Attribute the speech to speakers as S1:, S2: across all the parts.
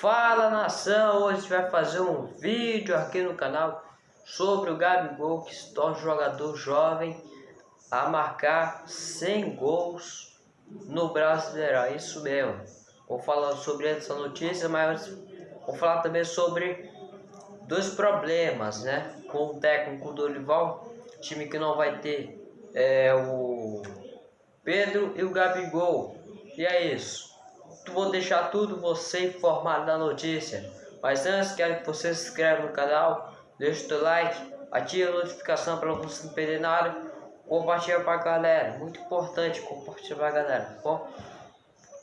S1: Fala nação, hoje a gente vai fazer um vídeo aqui no canal sobre o Gabigol que se torna jogador jovem a marcar 100 gols no Brasileirão, isso mesmo. Vou falar sobre essa notícia, mas vou falar também sobre dois problemas, né? Com o técnico Dorival, time que não vai ter é, o Pedro e o Gabigol. E é isso vou deixar tudo você informado da notícia. Mas antes, quero que você se inscreva no canal, deixe o seu like, ative a notificação para você não perder nada, compartilha para a galera. Muito importante compartilhar para a galera, tá bom?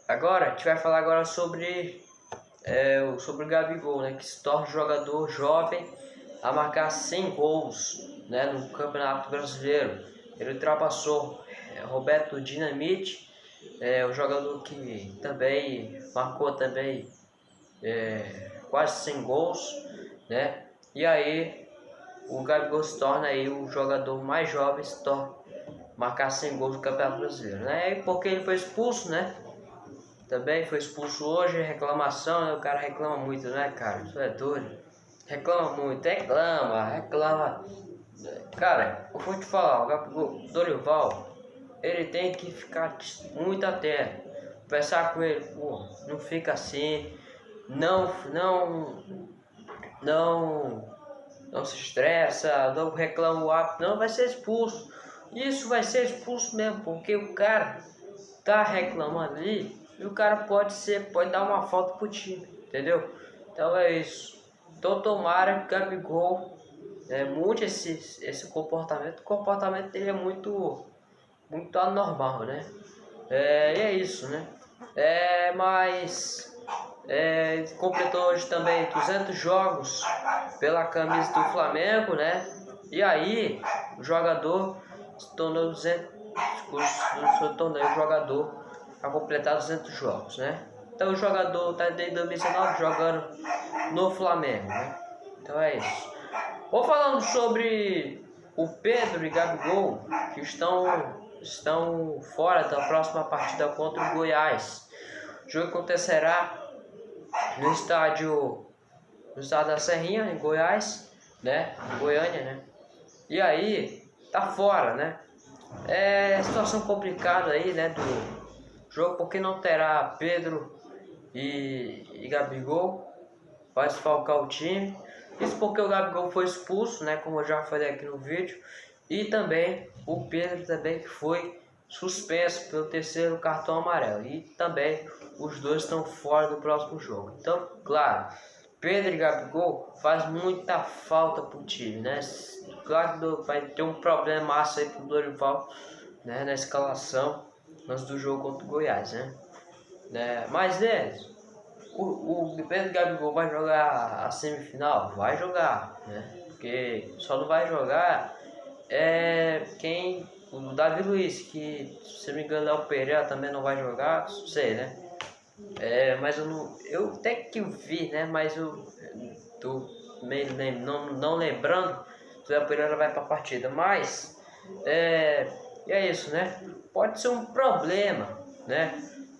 S1: Agora, a gente vai falar agora sobre, é, sobre o Gabigol, né? Que se torna jogador jovem a marcar 100 gols né, no Campeonato Brasileiro. Ele ultrapassou é, Roberto Dinamite é um jogador que também marcou também é, quase 100 gols, né? E aí o Gabigol se torna aí o jogador mais jovem se torna marcar 100 gols no Campeonato Brasileiro, né? E porque ele foi expulso, né? Também foi expulso hoje, reclamação, né? O cara reclama muito, né, cara? Isso é doido. Reclama muito, reclama, reclama. Cara, eu vou te falar, o Gabigol, Dorival, ele tem que ficar muito atento. Conversar com ele, pô, não fica assim, não, não, não, não se estressa, não reclama o hábito, não vai ser expulso. Isso vai ser expulso mesmo, porque o cara tá reclamando ali e o cara pode ser, pode dar uma falta pro time, entendeu? Então é isso. Então tomara que o Gabigol é, mude esse, esse comportamento. O comportamento dele é muito muito anormal, né? É, e é isso, né? É, mas é, completou hoje também 200 jogos pela camisa do Flamengo, né? E aí o jogador se tornou 200, se tornou jogador a completar 200 jogos, né? Então o jogador está desde 2019 jogando no Flamengo, né? Então é isso. Vou falando sobre o Pedro e Gabigol que estão estão fora da próxima partida contra o Goiás. O jogo acontecerá no estádio no estado da Serrinha, em Goiás, né? Goiânia, né? E aí, tá fora, né? É situação complicada aí, né? Do jogo, porque não terá Pedro e, e Gabigol vai desfalcar o time. Isso porque o Gabigol foi expulso, né? Como eu já falei aqui no vídeo. E também o Pedro também que foi suspenso pelo terceiro cartão amarelo. E também os dois estão fora do próximo jogo. Então, claro, Pedro e Gabigol faz muita falta pro time, né? Claro que vai ter um problema massa aí pro Dorival, né? Na escalação antes do jogo contra o Goiás, né? né? Mas, né? O, o Pedro Gabigol vai jogar a semifinal? Vai jogar, né? Porque só não vai jogar é quem o Davi Luiz, que se não me engano é o Pereira também não vai jogar, sei, né? É, mas eu não. Eu até que vi, né? Mas eu tô meio não, não lembrando se o Pereira vai para a partida. Mas é, é isso, né? Pode ser um problema, né?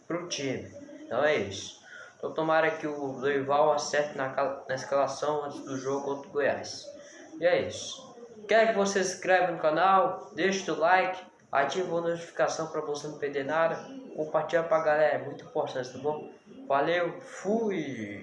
S1: Pro time. Então é isso. Então tomara que o Dorival acerte na, na escalação antes do jogo contra o Goiás. E é isso. Quer que você se inscreva no canal, deixe o like, ative a notificação para você não perder nada, compartilha para a galera, é muito importante, tá bom? Valeu, fui!